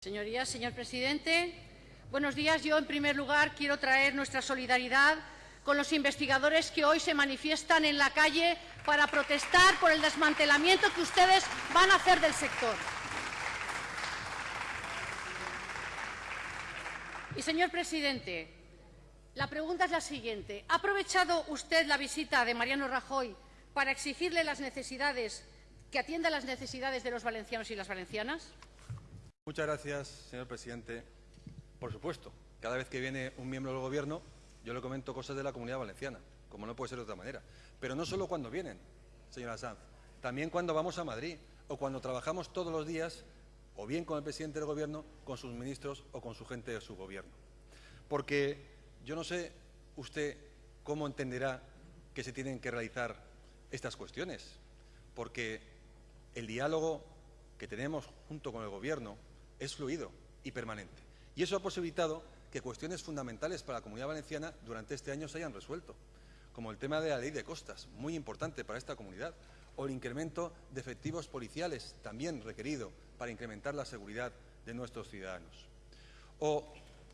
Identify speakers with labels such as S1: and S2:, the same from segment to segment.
S1: Señorías, señor presidente, buenos días. Yo, en primer lugar, quiero traer nuestra solidaridad con los investigadores que hoy se manifiestan en la calle para protestar por el desmantelamiento que ustedes van a hacer del sector. Y, señor presidente, la pregunta es la siguiente. ¿Ha aprovechado usted la visita de Mariano Rajoy para exigirle las necesidades, que atienda las necesidades de los valencianos y las valencianas?
S2: Muchas gracias, señor presidente. Por supuesto, cada vez que viene un miembro del Gobierno, yo le comento cosas de la Comunidad Valenciana, como no puede ser de otra manera. Pero no solo cuando vienen, señora Sanz, también cuando vamos a Madrid o cuando trabajamos todos los días, o bien con el presidente del Gobierno, con sus ministros o con su gente de su Gobierno. Porque yo no sé usted cómo entenderá que se tienen que realizar estas cuestiones, porque el diálogo que tenemos junto con el Gobierno es fluido y permanente. Y eso ha posibilitado que cuestiones fundamentales para la Comunidad Valenciana durante este año se hayan resuelto, como el tema de la ley de costas, muy importante para esta comunidad, o el incremento de efectivos policiales, también requerido para incrementar la seguridad de nuestros ciudadanos. O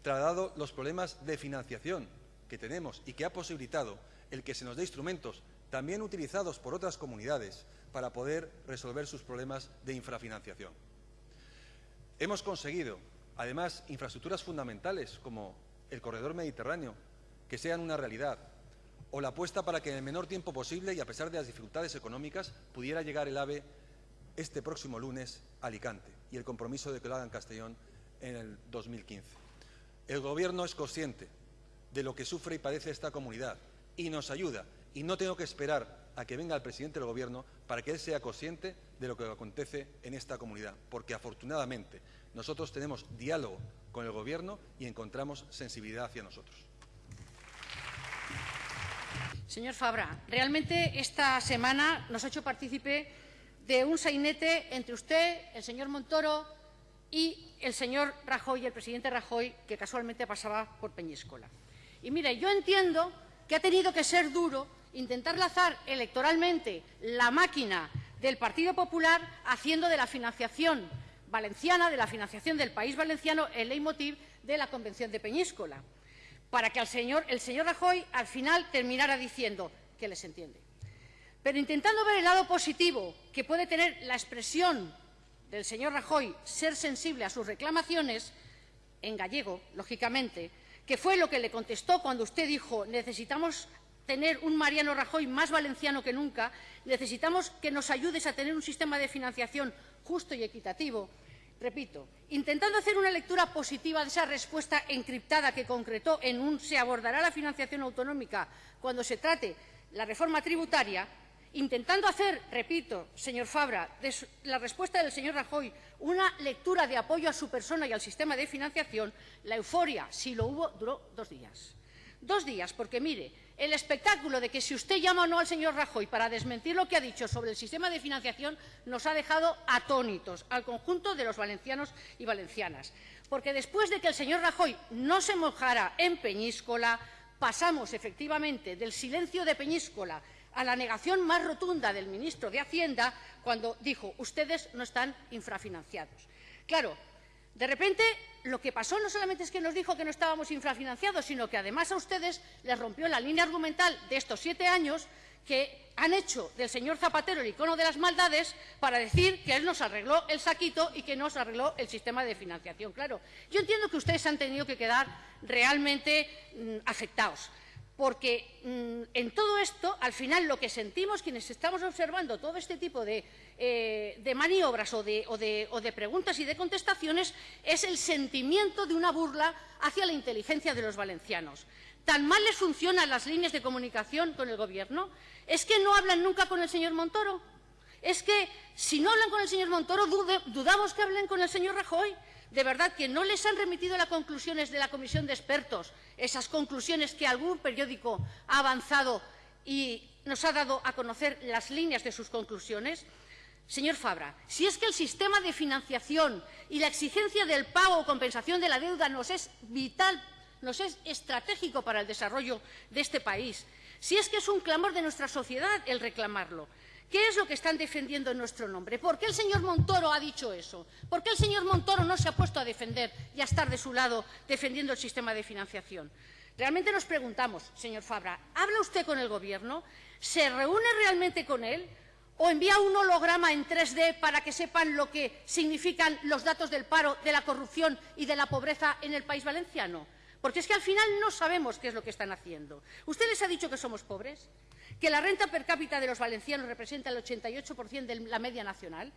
S2: trasladado los problemas de financiación que tenemos y que ha posibilitado el que se nos dé instrumentos también utilizados por otras comunidades para poder resolver sus problemas de infrafinanciación. Hemos conseguido, además, infraestructuras fundamentales como el corredor mediterráneo, que sean una realidad, o la apuesta para que en el menor tiempo posible y a pesar de las dificultades económicas pudiera llegar el AVE este próximo lunes a Alicante y el compromiso de que lo haga en Castellón en el 2015. El Gobierno es consciente de lo que sufre y padece esta comunidad y nos ayuda y no tengo que esperar a que venga el presidente del Gobierno para que él sea consciente de lo que acontece en esta comunidad, porque afortunadamente nosotros tenemos diálogo con el Gobierno y encontramos sensibilidad hacia nosotros.
S1: Señor Fabra, realmente esta semana nos ha hecho partícipe de un sainete entre usted, el señor Montoro y el señor Rajoy, el presidente Rajoy, que casualmente pasaba por Peñíscola. Y mire, yo entiendo que ha tenido que ser duro intentar lanzar electoralmente la máquina del Partido Popular haciendo de la financiación valenciana, de la financiación del país valenciano, el leitmotiv de la Convención de Peñíscola, para que el señor Rajoy al final terminara diciendo que les entiende. Pero intentando ver el lado positivo que puede tener la expresión del señor Rajoy, ser sensible a sus reclamaciones, en gallego, lógicamente, que fue lo que le contestó cuando usted dijo necesitamos tener un Mariano Rajoy más valenciano que nunca, necesitamos que nos ayudes a tener un sistema de financiación justo y equitativo. Repito, intentando hacer una lectura positiva de esa respuesta encriptada que concretó en un se abordará la financiación autonómica cuando se trate la reforma tributaria, intentando hacer, repito, señor Fabra, de la respuesta del señor Rajoy una lectura de apoyo a su persona y al sistema de financiación, la euforia, si lo hubo, duró dos días. Dos días, porque mire, el espectáculo de que si usted llama o no al señor Rajoy para desmentir lo que ha dicho sobre el sistema de financiación nos ha dejado atónitos al conjunto de los valencianos y valencianas. Porque después de que el señor Rajoy no se mojara en Peñíscola, pasamos efectivamente del silencio de Peñíscola a la negación más rotunda del ministro de Hacienda cuando dijo ustedes no están infrafinanciados. Claro, de repente, lo que pasó no solamente es que nos dijo que no estábamos infrafinanciados, sino que además a ustedes les rompió la línea argumental de estos siete años que han hecho del señor Zapatero el icono de las maldades para decir que él nos arregló el saquito y que nos arregló el sistema de financiación. Claro, yo entiendo que ustedes han tenido que quedar realmente mmm, afectados porque mmm, en todo esto, al final, lo que sentimos quienes estamos observando todo este tipo de, eh, maniobras o de, preguntas y de contestaciones es el sentimiento de una burla hacia la inteligencia de los valencianos. ¿Tan mal les funcionan las líneas de comunicación con el Gobierno? ¿Es que no hablan nunca con el señor Montoro? ¿Es que si no hablan con el señor Montoro, dudamos que hablen con el señor Rajoy? De verdad que no les han remitido las conclusiones de la comisión de expertos, esas conclusiones que algún periódico ha avanzado y nos ha dado a conocer las líneas de sus conclusiones? Señor Fabra, si es que el sistema de financiación y la exigencia del pago o compensación de la deuda nos es vital, nos es estratégico para el desarrollo de este país, si es que es un clamor de nuestra sociedad el reclamarlo, ¿Qué es lo que están defendiendo en nuestro nombre? ¿Por qué el señor Montoro ha dicho eso? ¿Por qué el señor Montoro no se ha puesto a defender y a estar de su lado defendiendo el sistema de financiación? Realmente nos preguntamos, señor Fabra, ¿habla usted con el Gobierno? ¿Se reúne realmente con él? ¿O envía un holograma en 3D para que sepan lo que significan los datos del paro, de la corrupción y de la pobreza en el país valenciano? Porque es que al final no sabemos qué es lo que están haciendo. ¿Usted les ha dicho que somos pobres? ¿Que la renta per cápita de los valencianos representa el 88% de la media nacional?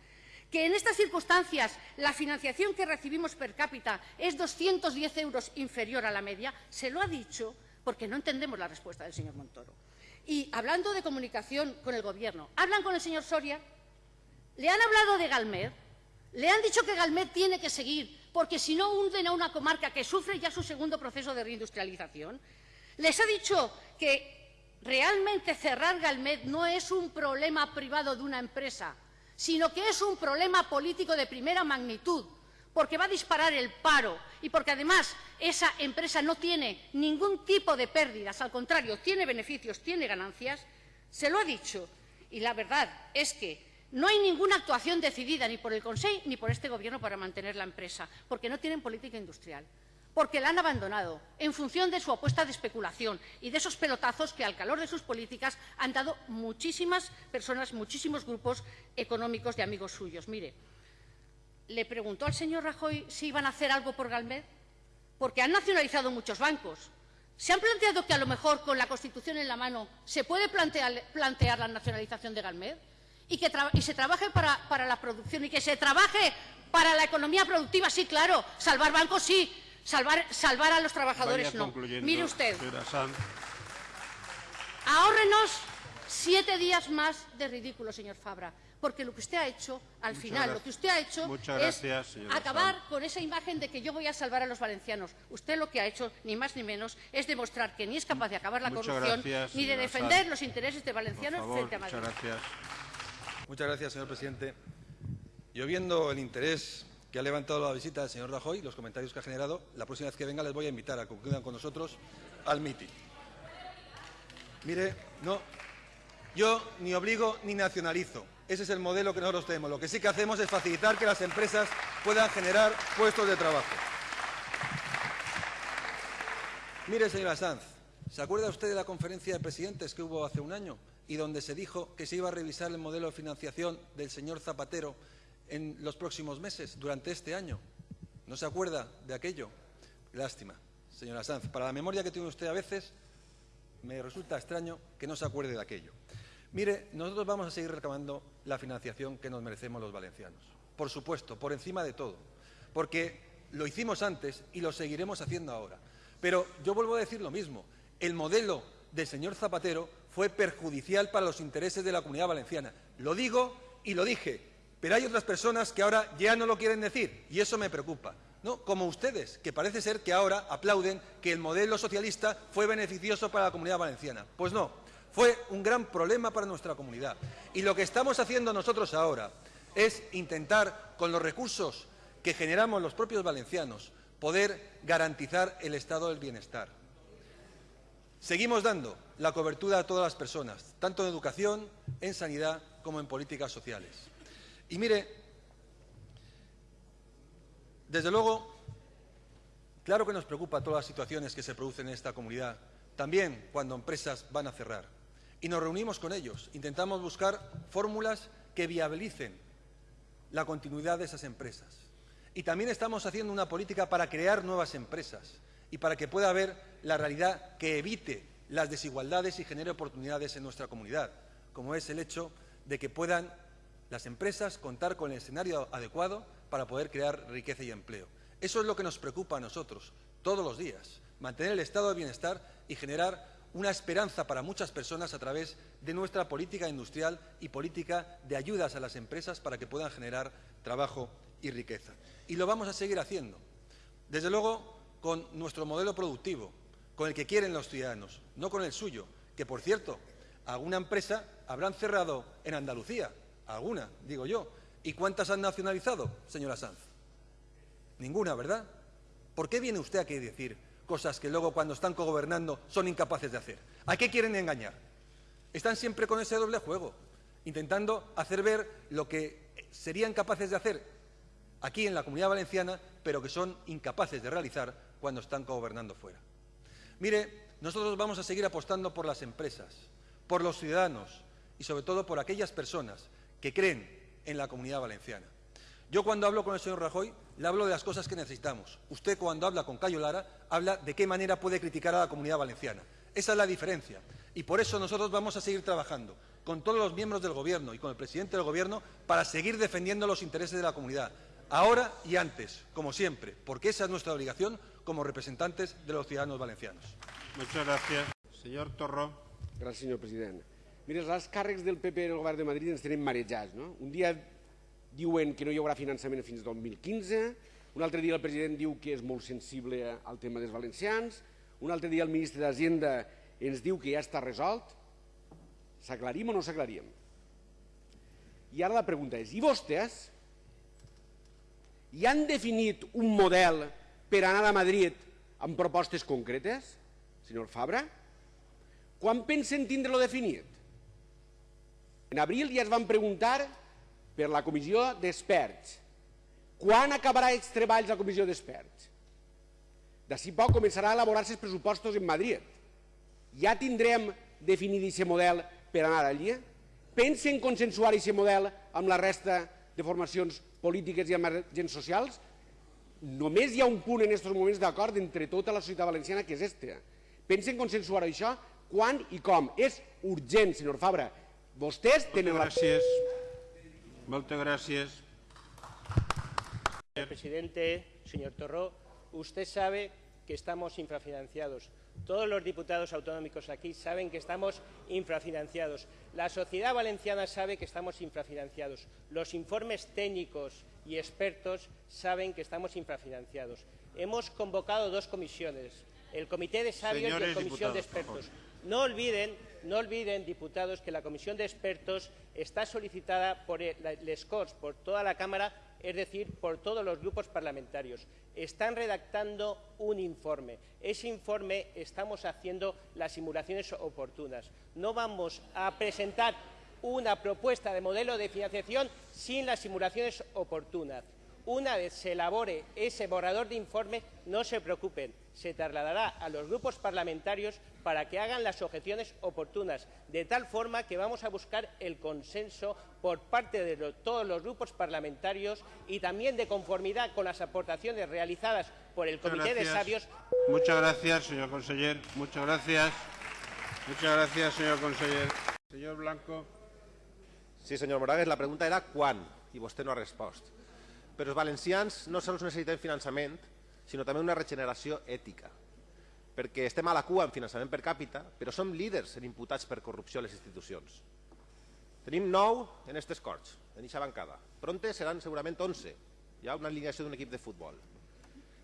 S1: ¿Que en estas circunstancias la financiación que recibimos per cápita es 210 euros inferior a la media? Se lo ha dicho porque no entendemos la respuesta del señor Montoro. Y hablando de comunicación con el Gobierno, ¿hablan con el señor Soria? ¿Le han hablado de Galmed? ¿Le han dicho que Galmed tiene que seguir porque si no hunden a una comarca que sufre ya su segundo proceso de reindustrialización? ¿Les ha dicho que realmente cerrar Galmed no es un problema privado de una empresa, sino que es un problema político de primera magnitud, porque va a disparar el paro y porque además esa empresa no tiene ningún tipo de pérdidas, al contrario, tiene beneficios, tiene ganancias, se lo ha dicho. Y la verdad es que no hay ninguna actuación decidida ni por el Consejo ni por este Gobierno para mantener la empresa, porque no tienen política industrial, porque la han abandonado en función de su apuesta de especulación y de esos pelotazos que, al calor de sus políticas, han dado muchísimas personas, muchísimos grupos económicos de amigos suyos. Mire, le preguntó al señor Rajoy si iban a hacer algo por Galmed, porque han nacionalizado muchos bancos. ¿Se han planteado que a lo mejor con la Constitución en la mano se puede plantear, la nacionalización de Galmed? y que se trabaje para, la producción y que se trabaje para la economía productiva, sí, claro. Salvar bancos, sí. Salvar, salvar a los trabajadores, no. Mire usted. Ahórrenos siete días más de ridículo, señor Fabra. Porque lo que usted ha hecho, al
S3: Muchas
S1: final,
S3: gracias.
S1: lo que usted ha hecho
S3: Muchas
S1: es
S3: gracias,
S1: acabar
S3: Sanz.
S1: con esa imagen de que yo voy a salvar a los valencianos. Usted lo que ha hecho, ni más ni menos, es demostrar que ni es capaz de acabar la
S3: Muchas
S1: corrupción,
S3: gracias,
S1: ni de defender
S3: Sanz.
S1: los intereses de valencianos
S3: favor,
S1: frente a Madrid.
S3: muchas gracias.
S2: Muchas gracias, señor presidente. Yo viendo el interés que ha levantado la visita del señor Rajoy, los comentarios que ha generado, la próxima vez que venga les voy a invitar a que concluyan con nosotros al mitin. Mire, no, yo ni obligo ni nacionalizo. Ese es el modelo que nosotros tenemos. Lo que sí que hacemos es facilitar que las empresas puedan generar puestos de trabajo. Mire, señora Sanz, ¿se acuerda usted de la conferencia de presidentes que hubo hace un año y donde se dijo que se iba a revisar el modelo de financiación del señor Zapatero en los próximos meses, durante este año? ¿No se acuerda de aquello? Lástima, señora Sanz. Para la memoria que tiene usted a veces, me resulta extraño que no se acuerde de aquello. Mire, nosotros vamos a seguir reclamando la financiación que nos merecemos los valencianos. Por supuesto, por encima de todo. Porque lo hicimos antes y lo seguiremos haciendo ahora. Pero yo vuelvo a decir lo mismo. El modelo del señor Zapatero fue perjudicial para los intereses de la comunidad valenciana. Lo digo y lo dije. Pero hay otras personas que ahora ya no lo quieren decir y eso me preocupa. ¿no? Como ustedes, que parece ser que ahora aplauden que el modelo socialista fue beneficioso para la comunidad valenciana. Pues no, fue un gran problema para nuestra comunidad. Y lo que estamos haciendo nosotros ahora es intentar, con los recursos que generamos los propios valencianos, poder garantizar el estado del bienestar. Seguimos dando la cobertura a todas las personas, tanto en educación, en sanidad, como en políticas sociales. Y mire, desde luego, claro que nos preocupa todas las situaciones que se producen en esta comunidad, también cuando empresas van a cerrar. Y nos reunimos con ellos, intentamos buscar fórmulas que viabilicen la continuidad de esas empresas. Y también estamos haciendo una política para crear nuevas empresas y para que pueda haber la realidad que evite las desigualdades y genere oportunidades en nuestra comunidad, como es el hecho de que puedan las empresas contar con el escenario adecuado para poder crear riqueza y empleo. Eso es lo que nos preocupa a nosotros todos los días, mantener el estado de bienestar y generar una esperanza para muchas personas a través de nuestra política industrial y política de ayudas a las empresas para que puedan generar trabajo y riqueza. Y lo vamos a seguir haciendo. Desde luego, con nuestro modelo productivo, con el que quieren los ciudadanos, no con el suyo, que por cierto, alguna empresa habrán cerrado en Andalucía, alguna, digo yo. ¿Y cuántas han nacionalizado, señora Sanz? Ninguna, ¿verdad? ¿Por qué viene usted aquí a decir cosas que luego cuando están cogobernando son incapaces de hacer? ¿A qué quieren engañar? Están siempre con ese doble juego. intentando hacer ver lo que serían capaces de hacer aquí en la Comunidad Valenciana, pero que son incapaces de realizar cuando están gobernando fuera. Mire, nosotros vamos a seguir apostando por las empresas, por los ciudadanos y sobre todo por aquellas personas que creen en la Comunidad Valenciana. Yo cuando hablo con el señor Rajoy le hablo de las cosas que necesitamos. Usted cuando habla con Cayo Lara habla de qué manera puede criticar a la Comunidad Valenciana. Esa es la diferencia. Y por eso nosotros vamos a seguir trabajando con todos los miembros del Gobierno y con el presidente del Gobierno para seguir defendiendo los intereses de la comunidad, ahora y antes, como siempre, porque esa es nuestra obligación como representantes de los ciudadanos valencianos.
S3: Muchas gracias. Señor Torró.
S4: Gràcies, senyor president. Mira, els càrrecs del PP en el govern de Madrid ens tenen marejats. No? Un dia diuen que no hi haurà finançament fins al 2015, un altre dia el president diu que és molt sensible al tema dels valencians, un altre dia el ministre d'Hisenda ens diu que ja està resolt. S'aclarim o no s'aclarim? I ara la pregunta és, i vostès ja han definit un model per anar a Madrid amb propostes concretes, senyor Fabra? Quan pensen tindre-lo definit? En abril ja es van preguntar per la comissió d'experts. Quan acabarà els treballs la comissió d'experts? D'ací poc començarà a elaborar-se els pressupostos en Madrid. Ja tindrem definit aquest model per anar allí? Pensen consensuar aquest model amb la resta de formacions polítiques i amb agents socials? Només hi ha un punt en aquests moments d'acord entre tota la societat valenciana que és este. Pensen consensuar això? Quan i com? És urgent, senyor Fabra. Vostès tenen la...
S3: Gràcies. Moltes gràcies.
S5: Señor presidente, señor Torró, usted sabe que estamos infrafinanciados. Todos los diputados autonómicos aquí saben que estamos infrafinanciados. La sociedad valenciana sabe que estamos infrafinanciados. Los informes técnicos y expertos saben que estamos infrafinanciados. Hemos convocado dos comisiones, el Comité de Sabios y la Comisión de
S3: diputados,
S5: Expertos. No olviden, no olviden, diputados, que la Comisión de Expertos está solicitada por el, Corts, por toda la Cámara, es decir, por todos los grupos parlamentarios. Están redactando un informe. Ese informe estamos haciendo las simulaciones oportunas. No vamos a presentar una propuesta de modelo de financiación sin las simulaciones oportunas. Una vez se elabore ese borrador de informe, no se preocupen, se trasladará a los grupos parlamentarios para que hagan las objeciones oportunas, de tal forma que vamos a buscar el consenso por parte de lo- todos los grupos parlamentarios y también de conformidad con las aportaciones realizadas por el Comité de. Sabios
S3: Muchas gracias, señor conseller. Muchas gracias. Muchas gracias, señor conseller. Señor Blanco.
S6: Sí, senyor Moragues, la pregunta era quan, i vostè no ha respost. Però els valencians no sols necessitem finançament, sinó també una regeneració ètica. Perquè estem a la cua en finançament per càpita, però som líders en imputats per corrupció a les institucions. Tenim nou en aquestes corts, en eixa bancada. Pronte seran segurament 11. Hi ha una alineació d'un equip de futbol.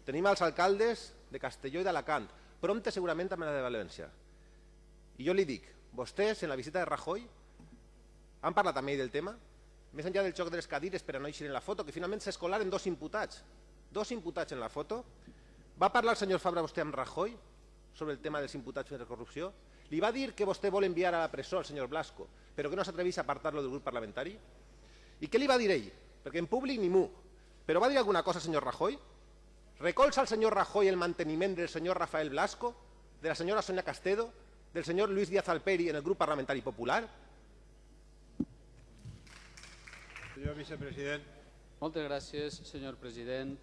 S6: Tenim els alcaldes de Castelló i d'Alacant. Pronte segurament també la de València. I jo li dic, vostès en la visita de Rajoy han parlat amb ell del tema? Més enllà del xoc de les cadires per a no eixir en la foto, que finalment s'escolaren dos imputats. Dos imputats en la foto. Va parlar el senyor Fabra vostè amb Rajoy sobre el tema dels imputats per corrupció? Li va dir que vostè vol enviar a la presó el senyor Blasco, però que no s'atrevís a apartar-lo del grup parlamentari? I què li va dir ell? Perquè en públic ni mu. Però va dir alguna cosa, senyor Rajoy? Recolza el senyor Rajoy el manteniment del senyor Rafael Blasco, de la senyora Sonia Castedo, del senyor Luis Díaz Alperi en el grup parlamentari popular?
S3: Señor vicepresident.
S7: Moltes gràcies, senyor president.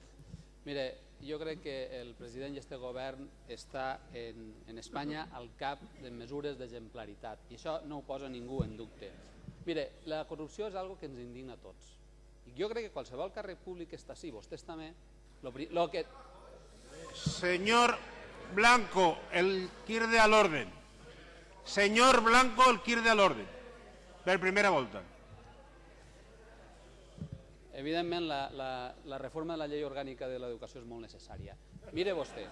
S7: Mire, jo crec que el president i este govern està en, en Espanya al cap de mesures d'exemplaritat i això no ho posa ningú en dubte. Mire, la corrupció és algo que ens indigna a tots. I jo crec que qualsevol càrrec públic que està així, vostès també, lo, lo que,
S3: Señor Blanco, el quierde al orden. Señor Blanco, el quierde al orden. Per primera volta.
S7: Evidentment, la, la, la reforma de la llei orgànica de l'educació és molt necessària. Mire vostè,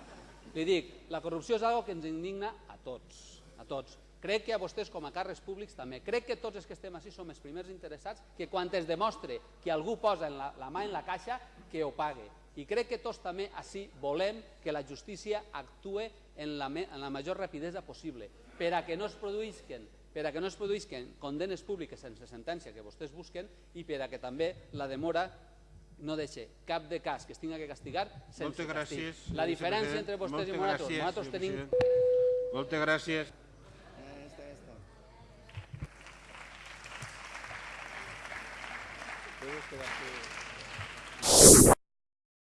S7: li dic, la corrupció és algo que ens indigna a tots, a tots. Crec que a vostès com a càrrecs públics també. Crec que tots els que estem així som els primers interessats que quan es demostre que algú posa la, la mà en la caixa, que ho pague. I crec que tots també així volem que la justícia actue en la, en la major rapidesa possible per a que no es produïsquen per a que no es produïsquen condenes públiques sense sentència que vostès busquen i per a que també la demora no deixi cap de cas que es tinga que castigar sense
S3: Moltes
S7: castig. La diferència entre vostès i nosaltres, nosaltres tenim.
S3: Moltes gràcies.
S7: Puedes quedarte-